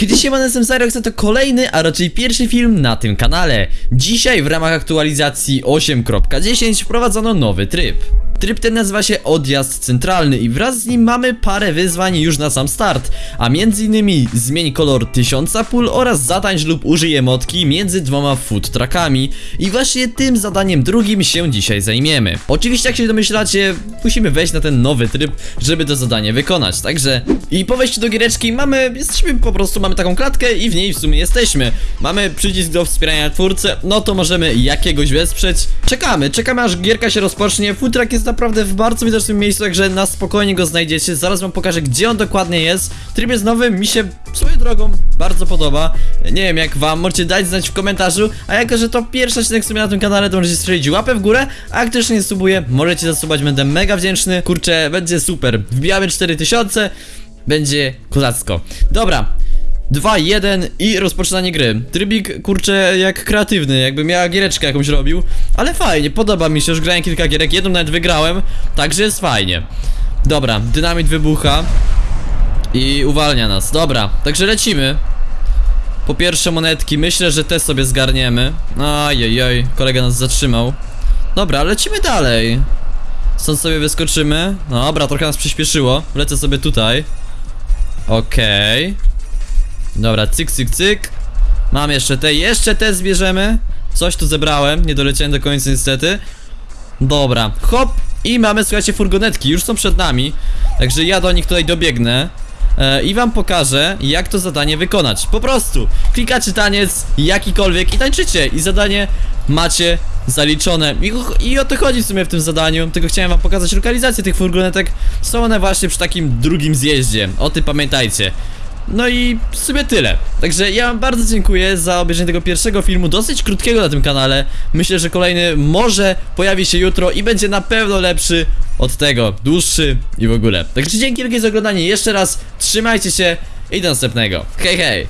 Kiedy się jestem Cyrox, to kolejny, a raczej pierwszy film na tym kanale. Dzisiaj w ramach aktualizacji 8.10 wprowadzono nowy tryb. Tryb ten nazywa się Odjazd Centralny i wraz z nim mamy parę wyzwań już na sam start, a między innymi zmień kolor tysiąca pól oraz zatańcz lub użyj emotki między dwoma food i właśnie tym zadaniem drugim się dzisiaj zajmiemy. Oczywiście jak się domyślacie, musimy wejść na ten nowy tryb, żeby to zadanie wykonać, także i po wejściu do giereczki mamy, jesteśmy po prostu, mamy taką klatkę i w niej w sumie jesteśmy. Mamy przycisk do wspierania twórcy, no to możemy jakiegoś wesprzeć. Czekamy, czekamy aż gierka się rozpocznie, food jest naprawdę w bardzo widocznym miejscu, także na spokojnie go znajdziecie, zaraz wam pokażę gdzie on dokładnie jest. Tryb jest nowy, mi się swoją drogą bardzo podoba. Nie wiem jak wam, możecie dać znać w komentarzu, a jako, że to pierwszy odcinek w na tym kanale, to możecie strzelić łapę w górę, a jak ktoś nie subuje, możecie zasubać, będę mega wdzięczny. Kurczę, będzie super. Wbijamy 4000, będzie kozacko. Dobra. 2, 1 i rozpoczynanie gry. Trybik, kurczę, jak kreatywny, jakbym ja giereczkę jakąś robił. Ale fajnie, podoba mi się, już grałem kilka gierek, jedną nawet wygrałem, także jest fajnie. Dobra, dynamit wybucha i uwalnia nas. Dobra, także lecimy. Po pierwsze monetki, myślę, że te sobie zgarniemy. Ajajaj, kolega nas zatrzymał. Dobra, lecimy dalej. Stąd sobie wyskoczymy. Dobra, trochę nas przyspieszyło. Lecę sobie tutaj. Okej. Dobra, cyk, cyk, cyk. Mam jeszcze te, jeszcze te zbierzemy. Coś tu zebrałem, nie doleciałem do końca niestety. Dobra, hop. I mamy, słuchajcie, furgonetki, już są przed nami. Także ja do nich tutaj dobiegnę. E, I wam pokażę, jak to zadanie wykonać. Po prostu klikacie taniec, jakikolwiek i tańczycie. I zadanie macie zaliczone. I, I o to chodzi w sumie w tym zadaniu. Tylko chciałem wam pokazać lokalizację tych furgonetek. Są one właśnie przy takim drugim zjeździe. O tym pamiętajcie. No i w sumie tyle. Także ja wam bardzo dziękuję za obejrzenie tego pierwszego filmu, dosyć krótkiego na tym kanale. Myślę, że kolejny może pojawi się jutro i będzie na pewno lepszy od tego, dłuższy i w ogóle. Także dzięki wielkie za oglądanie jeszcze raz, trzymajcie się i do następnego. Hej hej!